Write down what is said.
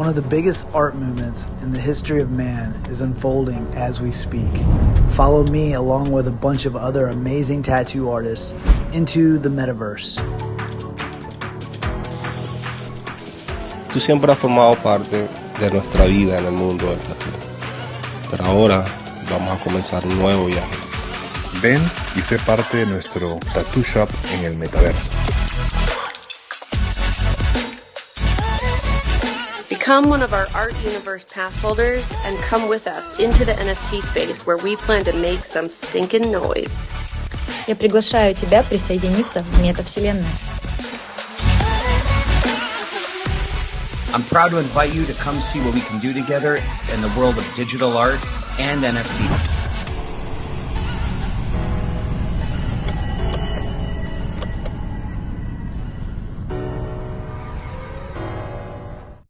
One of the biggest art movements in the history of man is unfolding as we speak. Follow me along with a bunch of other amazing tattoo artists into the metaverse. Tú siempre has formado parte de nuestra vida en el mundo del tatu. Pero ahora vamos a comenzar un nuevo viaje. Ven y sé parte de nuestro tattoo shop en el metaverso. Become one of our Art Universe pass holders and come with us into the NFT space where we plan to make some stinking noise. Я приглашаю тебя присоединиться в метавселенную. I'm proud to invite you to come see what we can do together in the world of digital art and NFT.